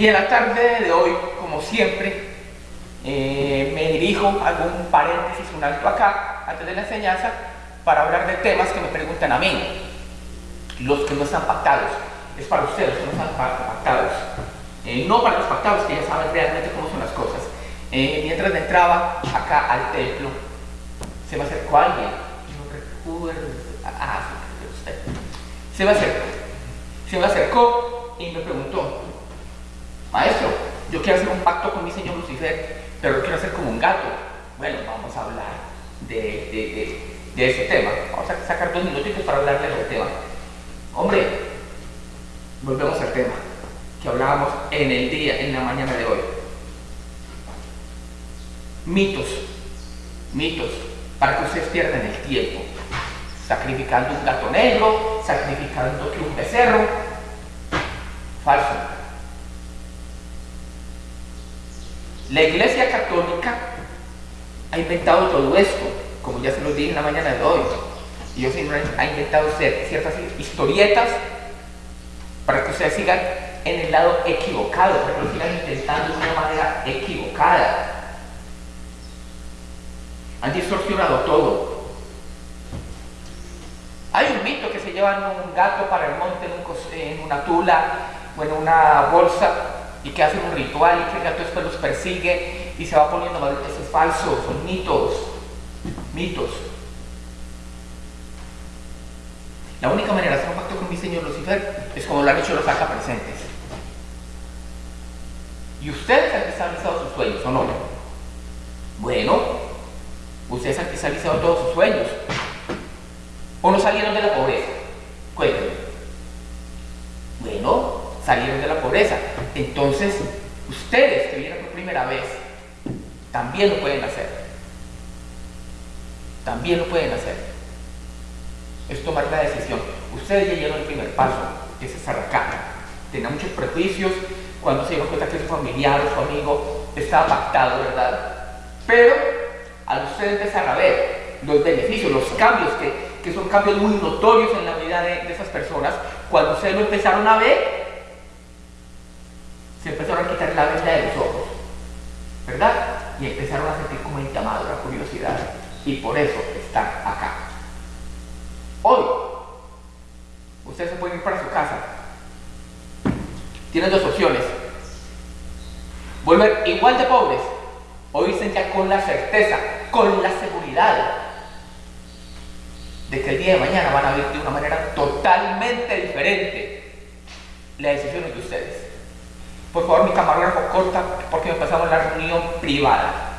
Y en la tarde de hoy, como siempre, eh, me dirijo, hago un paréntesis, un alto acá, antes de la enseñanza, para hablar de temas que me preguntan a mí, los que no están pactados. Es para ustedes que no están pactados. Eh, no para los pactados, que ya saben realmente cómo son las cosas. Eh, mientras entraba acá al templo, se me acercó alguien, no recuerdo, ah, usted. Se me acercó, se me acercó y me preguntó, quiero hacer un pacto con mi señor Lucifer, pero lo quiero hacer como un gato. Bueno, vamos a hablar de, de, ese tema. Vamos a sacar dos minutitos para hablarle del tema. Hombre, volvemos al tema que hablábamos en el día, en la mañana de hoy. Mitos, mitos, para que ustedes pierdan el tiempo. Sacrificando un gato negro, sacrificando que un becerro. Falso. La Iglesia Católica ha inventado todo esto, como ya se lo dije en la mañana de hoy. Y Dios ha inventado ciertas historietas para que ustedes sigan en el lado equivocado, para que lo sigan intentando de una manera equivocada. Han distorsionado todo. Hay un mito que se llevan un gato para el monte en, una tula o en una bolsa y que hacen un ritual y que el gato después los persigue y se va poniendo mal. Eso es falso, son mitos. Mitos. La única manera de hacer un pacto con mi Señor Lucifer es como lo han hecho los acá presentes. ¿Y ustedes han cristalizado sus sueños o no? Bueno, ustedes han cristalizado todos sus sueños. ¿O no salieron de la pobreza? Cuéntenme. Bueno, salieron de la pobreza. Entonces, ustedes que vienen por primera vez, también lo pueden hacer. También lo pueden hacer. Es tomar la decisión. Ustedes ya dieron el primer paso, que es acá. Tenía muchos prejuicios, cuando se dio cuenta que su familiar o su amigo estaba pactado, ¿verdad? Pero al ustedes empezar a ver los beneficios, los cambios, que, que son cambios muy notorios en la vida de, de esas personas, cuando ustedes lo empezaron a ver, se empezaron a quitar la venda de los ojos, ¿verdad? Y empezaron a sentir como entamada la curiosidad. Y por eso están acá. Hoy, ustedes se pueden ir para su casa tienen dos opciones. Volver igual de pobres o irse ya con la certeza, con la seguridad de que el día de mañana van a vivir de una manera totalmente diferente. La decisión es de ustedes. Por favor, mi camarógrafo corta porque empezamos la reunión privada.